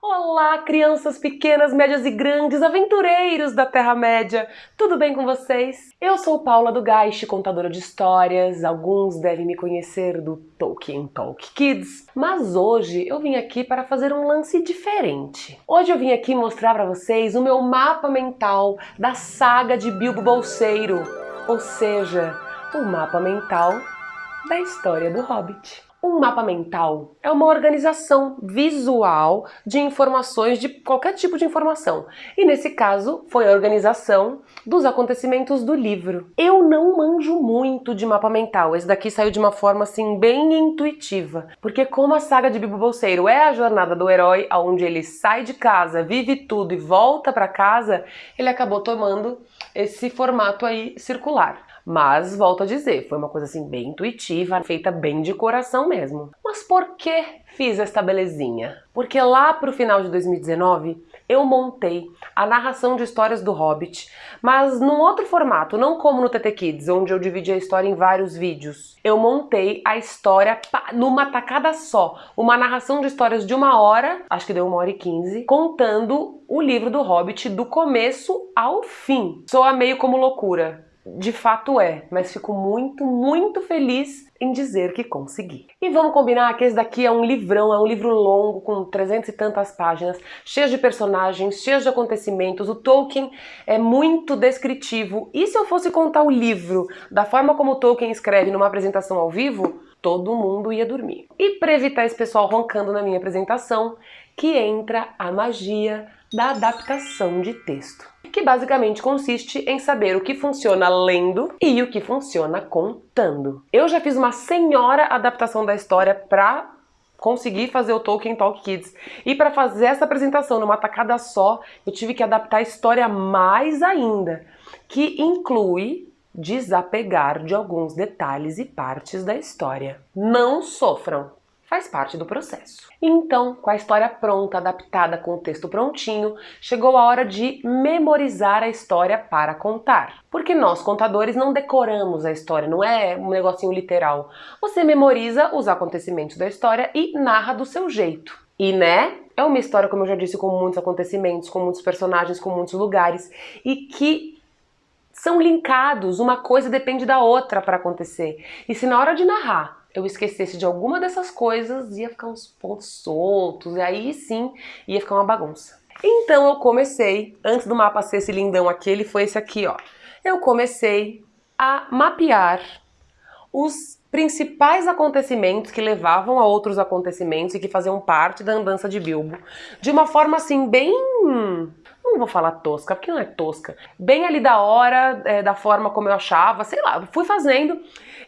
Olá, crianças pequenas, médias e grandes, aventureiros da Terra-média! Tudo bem com vocês? Eu sou Paula do Geist, contadora de histórias. Alguns devem me conhecer do Tolkien Talk Kids, mas hoje eu vim aqui para fazer um lance diferente. Hoje eu vim aqui mostrar para vocês o meu mapa mental da saga de Bilbo Bolseiro, ou seja, o mapa mental da história do Hobbit. Um mapa mental é uma organização visual de informações, de qualquer tipo de informação. E nesse caso, foi a organização dos acontecimentos do livro. Eu não manjo muito de mapa mental, esse daqui saiu de uma forma assim bem intuitiva. Porque como a saga de Bilbo Bolseiro é a jornada do herói, onde ele sai de casa, vive tudo e volta para casa, ele acabou tomando esse formato aí circular. Mas, volto a dizer, foi uma coisa assim bem intuitiva, feita bem de coração mesmo. Mas por que fiz esta belezinha? Porque lá pro final de 2019 eu montei a narração de histórias do Hobbit, mas num outro formato, não como no TT Kids, onde eu dividi a história em vários vídeos. Eu montei a história numa tacada só, uma narração de histórias de uma hora, acho que deu uma hora e quinze, contando o livro do Hobbit do começo ao fim. Soa meio como loucura, de fato é, mas fico muito, muito feliz em dizer que consegui. E vamos combinar que esse daqui é um livrão, é um livro longo, com trezentas e tantas páginas, cheio de personagens, cheio de acontecimentos. O Tolkien é muito descritivo. E se eu fosse contar o livro da forma como Tolkien escreve numa apresentação ao vivo, todo mundo ia dormir. E para evitar esse pessoal roncando na minha apresentação, que entra a magia da adaptação de texto, que basicamente consiste em saber o que funciona lendo e o que funciona contando. Eu já fiz uma senhora adaptação da história para conseguir fazer o Tolkien Talk Kids. E para fazer essa apresentação numa tacada só, eu tive que adaptar a história mais ainda, que inclui desapegar de alguns detalhes e partes da história. Não sofram! Faz parte do processo. Então, com a história pronta, adaptada com o texto prontinho, chegou a hora de memorizar a história para contar. Porque nós, contadores, não decoramos a história, não é um negocinho literal. Você memoriza os acontecimentos da história e narra do seu jeito. E né, é uma história, como eu já disse, com muitos acontecimentos, com muitos personagens, com muitos lugares, e que são linkados, uma coisa depende da outra para acontecer. E se na hora de narrar eu esquecesse de alguma dessas coisas, ia ficar uns pontos soltos, e aí sim ia ficar uma bagunça. Então eu comecei, antes do mapa ser esse lindão aqui, ele foi esse aqui, ó. Eu comecei a mapear os principais acontecimentos que levavam a outros acontecimentos e que faziam parte da andança de Bilbo, de uma forma assim bem não vou falar tosca, porque não é tosca, bem ali da hora, é, da forma como eu achava, sei lá, fui fazendo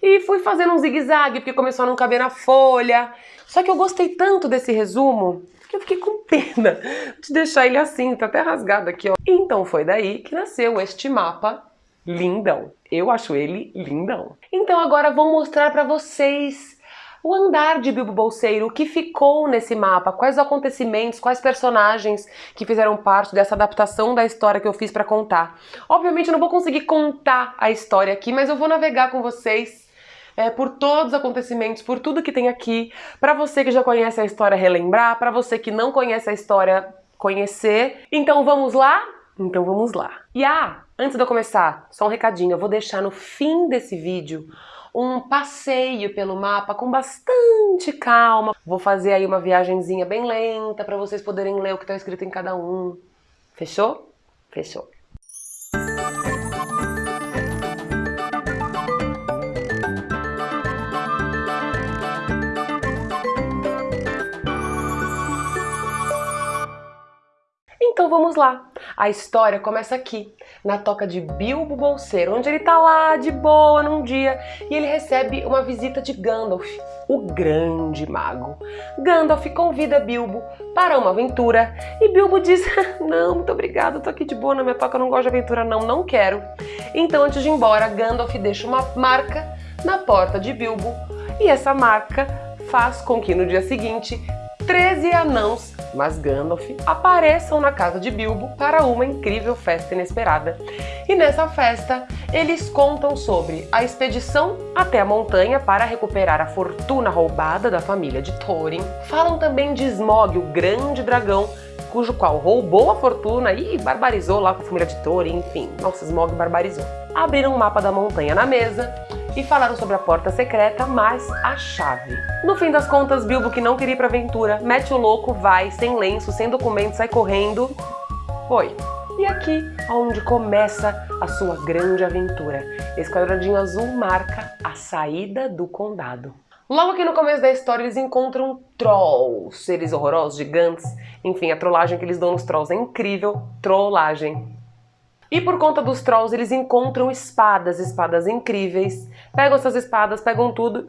e fui fazendo um zigue-zague, porque começou a não caber na folha. Só que eu gostei tanto desse resumo que eu fiquei com pena de deixar ele assim, tá até rasgado aqui, ó. Então foi daí que nasceu este mapa lindão. Eu acho ele lindão. Então agora vou mostrar para vocês o andar de Bilbo Bolseiro, o que ficou nesse mapa, quais acontecimentos, quais personagens que fizeram parte dessa adaptação da história que eu fiz para contar. Obviamente eu não vou conseguir contar a história aqui, mas eu vou navegar com vocês é, por todos os acontecimentos, por tudo que tem aqui, para você que já conhece a história relembrar, para você que não conhece a história conhecer. Então vamos lá? Então vamos lá. E ah, antes de eu começar, só um recadinho, eu vou deixar no fim desse vídeo um passeio pelo mapa com bastante calma. Vou fazer aí uma viagenzinha bem lenta para vocês poderem ler o que está escrito em cada um. Fechou? Fechou. Então vamos lá. A história começa aqui, na toca de Bilbo Bolseiro, onde ele tá lá de boa num dia e ele recebe uma visita de Gandalf, o grande mago. Gandalf convida Bilbo para uma aventura e Bilbo diz: Não, muito obrigado, tô aqui de boa na minha toca, não gosto de aventura, não, não quero. Então, antes de ir embora, Gandalf deixa uma marca na porta de Bilbo e essa marca faz com que no dia seguinte 13 anãos mas Gandalf apareçam na casa de Bilbo para uma incrível festa inesperada. E nessa festa, eles contam sobre a expedição até a montanha para recuperar a fortuna roubada da família de Thorin. Falam também de Smaug, o grande dragão cujo qual roubou a fortuna e barbarizou lá com a família de Thorin, enfim. Nossa, Smaug barbarizou. Abriram um mapa da montanha na mesa e falaram sobre a porta secreta, mas a chave. No fim das contas, Bilbo, que não queria ir pra aventura, mete o louco, vai, sem lenço, sem documento, sai correndo. Foi. E aqui, onde começa a sua grande aventura. Esse quadradinho azul marca a saída do condado. Logo aqui no começo da história eles encontram trolls, seres horrorosos, gigantes. Enfim, a trollagem que eles dão nos trolls é incrível. Trollagem. E por conta dos trolls, eles encontram espadas, espadas incríveis. Pegam essas espadas, pegam tudo,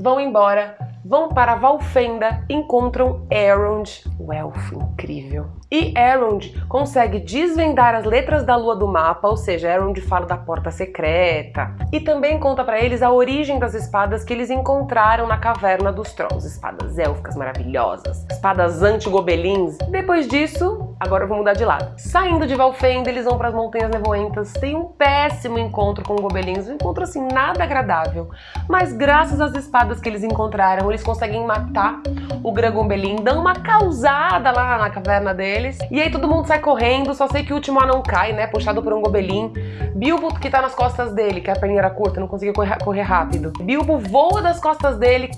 vão embora, vão para Valfenda, encontram Elrond, o elfo incrível. E Elrond consegue desvendar as letras da lua do mapa, ou seja, Elrond fala da porta secreta. E também conta para eles a origem das espadas que eles encontraram na caverna dos Trolls, espadas élficas maravilhosas, espadas anti-gobelins. Depois disso, agora eu vou mudar de lado. Saindo de Valfenda, eles vão para as Montanhas Nevoentas, tem um péssimo encontro com gobelins, um encontro assim nada agradável. Mas graças às espadas que eles encontraram, eles conseguem matar o Grangobelin, dão uma causada lá na caverna deles, e aí todo mundo sai correndo, só sei que o último anão cai, né, puxado por um Gobelin. Bilbo, que tá nas costas dele, que a perninha era curta, não conseguia correr rápido. Bilbo voa das costas dele,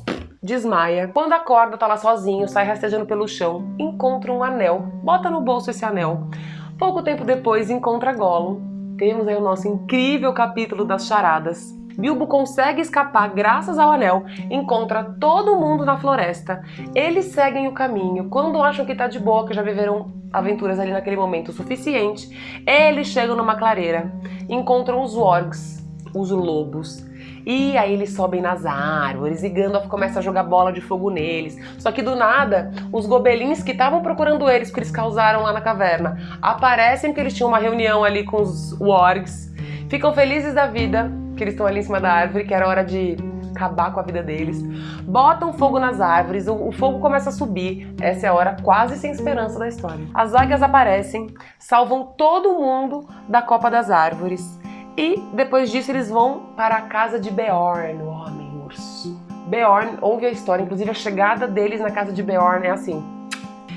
desmaia. Quando acorda, tá lá sozinho, sai rastejando pelo chão, encontra um anel, bota no bolso esse anel. Pouco tempo depois, encontra Gollum. Temos aí o nosso incrível capítulo das charadas. Bilbo consegue escapar graças ao anel, encontra todo mundo na floresta. Eles seguem o caminho. Quando acham que tá de boa, que já viveram aventuras ali naquele momento o suficiente, eles chegam numa clareira, encontram os wargs, os lobos. E aí eles sobem nas árvores e Gandalf começa a jogar bola de fogo neles. Só que do nada, os gobelins que estavam procurando eles, que eles causaram lá na caverna, aparecem porque eles tinham uma reunião ali com os wargs, ficam felizes da vida que eles estão ali em cima da árvore, que era hora de acabar com a vida deles. Botam fogo nas árvores, o, o, fogo começa a subir. Essa é a hora quase sem esperança da história. As águias aparecem, salvam todo mundo da copa das árvores. E depois disso eles vão para a casa de Beorn, o homem urso. Beorn ouve a história, inclusive a chegada deles na casa de Beorn é assim.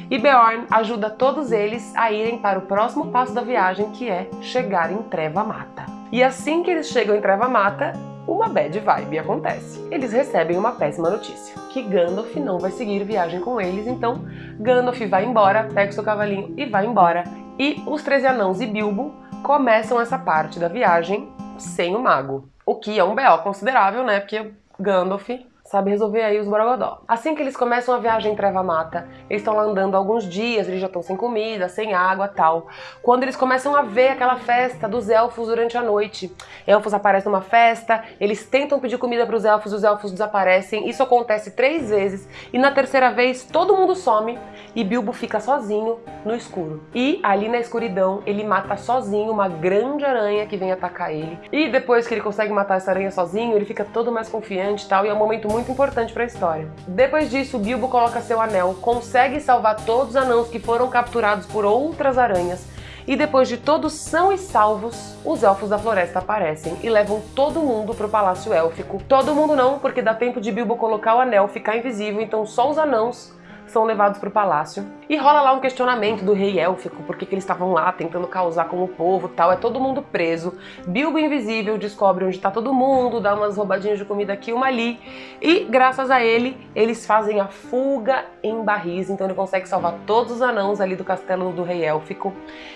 E Beorn ajuda todos eles a irem para o próximo passo da viagem, que é chegar em Treva Mata. E assim que eles chegam em Treva Mata, uma bad vibe acontece. Eles recebem uma péssima notícia, que Gandalf não vai seguir viagem com eles, então Gandalf vai embora, pega o seu cavalinho e vai embora. E os Treze Anãos e Bilbo começam essa parte da viagem sem o mago. O que é um B.O. considerável, né? Porque Gandalf sabe resolver aí os borogodó. Assim que eles começam a viagem em Treva Mata, eles estão lá andando alguns dias, eles já estão sem comida, sem água tal. Quando eles começam a ver aquela festa dos elfos durante a noite, elfos aparecem numa festa, eles tentam pedir comida para os elfos, os elfos desaparecem. Isso acontece três vezes e na terceira vez todo mundo some e Bilbo fica sozinho no escuro. E ali na escuridão ele mata sozinho uma grande aranha que vem atacar ele. E depois que ele consegue matar essa aranha sozinho, ele fica todo mais confiante e tal, e é um momento muito muito importante para a história. Depois disso, Bilbo coloca seu anel, consegue salvar todos os anãos que foram capturados por outras aranhas e depois de todos são e salvos, os elfos da floresta aparecem e levam todo mundo pro palácio élfico. Todo mundo não, porque dá tempo de Bilbo colocar o anel, ficar invisível, então só os anãos são levados para o palácio. E rola lá um questionamento do rei élfico, por que, eles estavam lá tentando causar com o povo tal. É todo mundo preso. Bilbo Invisível descobre onde está todo mundo, dá umas roubadinhas de comida aqui, uma ali. E graças a ele, eles fazem a fuga em barris. Então ele consegue salvar todos os anãos ali do castelo do rei élfico.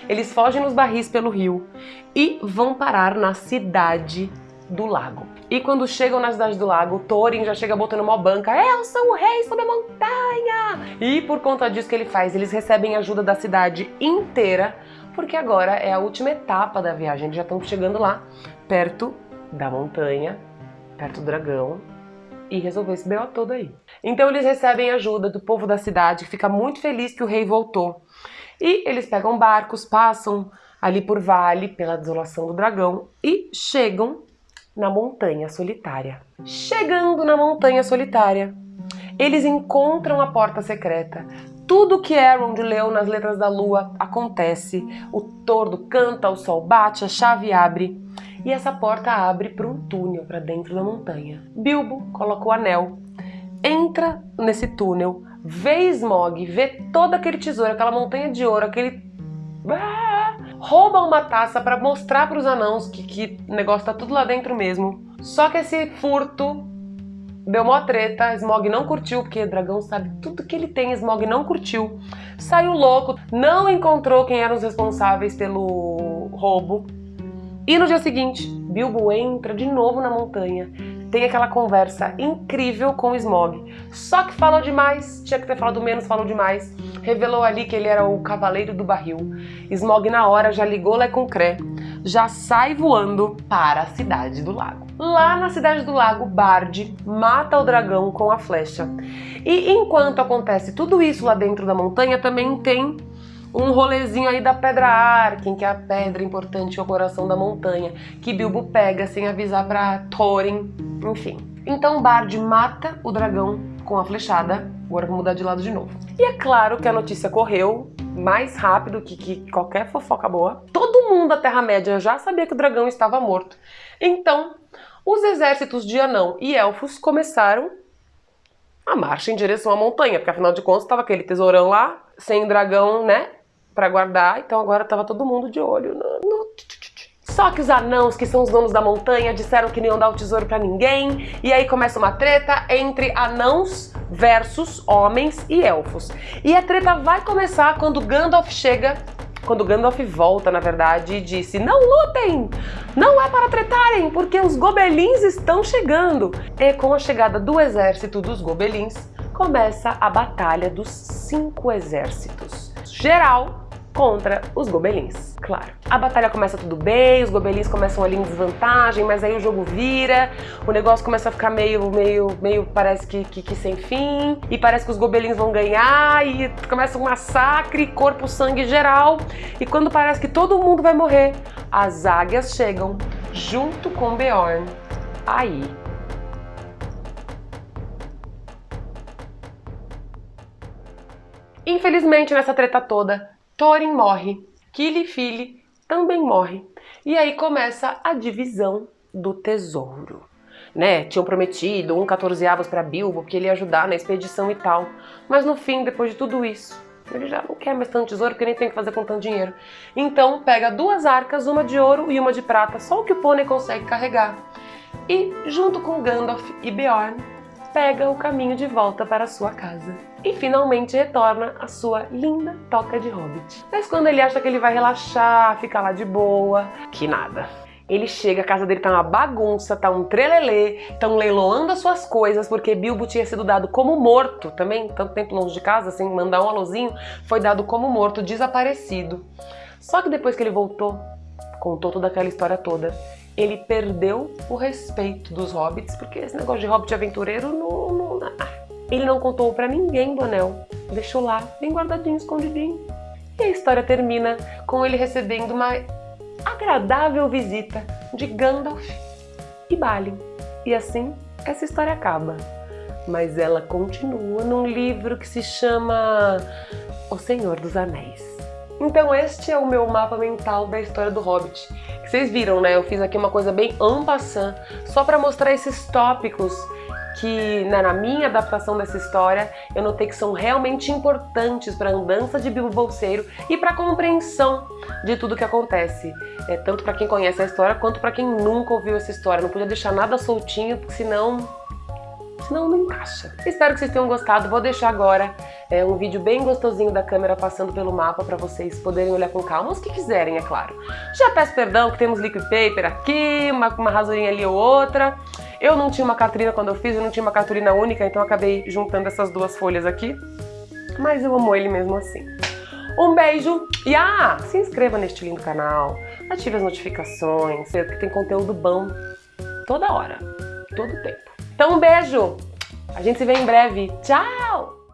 Eles fogem nos barris pelo rio e vão parar na cidade do lago. E quando chegam na cidade do lago, Thorin já chega botando uma banca. Eu sou o rei sobre a montanha! E por conta disso que ele faz, eles recebem ajuda da cidade inteira, porque agora é a última etapa da viagem. Eles já estão chegando lá, perto da montanha, perto do dragão, e resolver esse B.O. todo aí. Então eles recebem ajuda do povo da cidade, que fica muito feliz que o rei voltou. E eles pegam barcos, passam ali por vale, pela desolação do dragão, e chegam na Montanha Solitária. Chegando na Montanha Solitária, eles encontram a porta secreta. Tudo que Elrond leu nas letras da lua acontece. O tordo canta, o sol bate, a chave abre. E essa porta abre para um túnel para dentro da montanha. Bilbo coloca o anel, entra nesse túnel, vê Smog, vê todo aquele tesouro, aquela montanha de ouro, aquele... Ah! Rouba uma taça para mostrar para os anãos que, que o negócio tá tudo lá dentro mesmo. Só que esse furto Deu mó treta, Smog não curtiu, porque o dragão sabe tudo que ele tem, Smog não curtiu. Saiu louco, não encontrou quem eram os responsáveis pelo roubo. E no dia seguinte, Bilbo entra de novo na montanha, tem aquela conversa incrível com o Smog. Só que falou demais, tinha que ter falado menos, falou demais. Revelou ali que ele era o cavaleiro do barril. Smog na hora já ligou Lé com Cré, já sai voando para a cidade do lago. Lá na cidade do lago, Bard mata o dragão com a flecha. E enquanto acontece tudo isso lá dentro da montanha, também tem um rolezinho aí da Pedra Arken, que é a pedra importante ao coração da montanha, que Bilbo pega sem avisar para Thorin, enfim. Então Bard mata o dragão com a flechada, agora vou mudar de lado de novo. E é claro que a notícia correu mais rápido que, que qualquer fofoca boa. Todo mundo da Terra-média já sabia que o dragão estava morto. Então, os exércitos de anão e elfos começaram a marcha em direção à montanha, porque afinal de contas estava aquele tesourão lá, sem dragão, né, para guardar, então agora estava todo mundo de olho no, no... Só que os anãos, que são os donos da montanha, disseram que não iam dar o tesouro para ninguém, e aí começa uma treta entre anãos versus homens e elfos. E a treta vai começar quando Gandalf chega quando Gandalf volta, na verdade, e disse: Não lutem! Não é para tretarem, porque os gobelins estão chegando. E com a chegada do exército dos gobelins, começa a Batalha dos Cinco Exércitos. Geral contra os gobelins, claro. A batalha começa tudo bem, os gobelins começam ali em desvantagem, mas aí o jogo vira, o negócio começa a ficar meio, meio, meio, parece que, que, que sem fim, e parece que os gobelins vão ganhar, e começa um massacre, corpo, sangue geral, e quando parece que todo mundo vai morrer, as águias chegam junto com Beorn. Aí Infelizmente, nessa treta toda, Thorin morre, Kili também morre. E aí começa a divisão do tesouro. Né? Tinham prometido um 14 avos para Bilbo, porque ele ia ajudar na expedição e tal. Mas no fim, depois de tudo isso, ele já não quer mais tanto tesouro, porque nem tem que fazer com tanto dinheiro. Então pega duas arcas, uma de ouro e uma de prata, só o que o pônei consegue carregar. E, junto com Gandalf e Beorn, pega o caminho de volta para sua casa e finalmente retorna à sua linda toca de hobbit. Mas quando ele acha que ele vai relaxar, ficar lá de boa, que nada. Ele chega, a casa dele tá uma bagunça, tá um trelelê, estão leiloando as suas coisas, porque Bilbo tinha sido dado como morto também, tanto tempo longe de casa, sem mandar um alôzinho, foi dado como morto, desaparecido. Só que depois que ele voltou, contou toda aquela história toda, ele perdeu o respeito dos hobbits, porque esse negócio de hobbit aventureiro não... não ah, ele não contou para ninguém do anel, deixou lá, bem guardadinho, escondidinho. E a história termina com ele recebendo uma agradável visita de Gandalf e Balin. E assim, essa história acaba. Mas ela continua num livro que se chama O Senhor dos Anéis. Então este é o meu mapa mental da história do Hobbit. Vocês viram, né? Eu fiz aqui uma coisa bem passant, só para mostrar esses tópicos que né, na minha adaptação dessa história eu notei que são realmente importantes para a andança de Bilbo Bolseiro e para a compreensão de tudo que acontece, é, tanto para quem conhece a história quanto para quem nunca ouviu essa história. Não podia deixar nada soltinho, porque senão senão não encaixa. Espero que vocês tenham gostado. Vou deixar agora é, um vídeo bem gostosinho da câmera passando pelo mapa para vocês poderem olhar com calma, os que quiserem, é claro. Já peço perdão que temos liquid paper aqui, uma, uma rasurinha ali ou outra. Eu não tinha uma cartolina quando eu fiz, eu não tinha uma cartolina única, então acabei juntando essas duas folhas aqui. Mas eu amo ele mesmo assim. Um beijo e ah, se inscreva neste lindo canal, ative as notificações, que tem conteúdo bom toda hora, todo tempo. Então um beijo, a gente se vê em breve, tchau!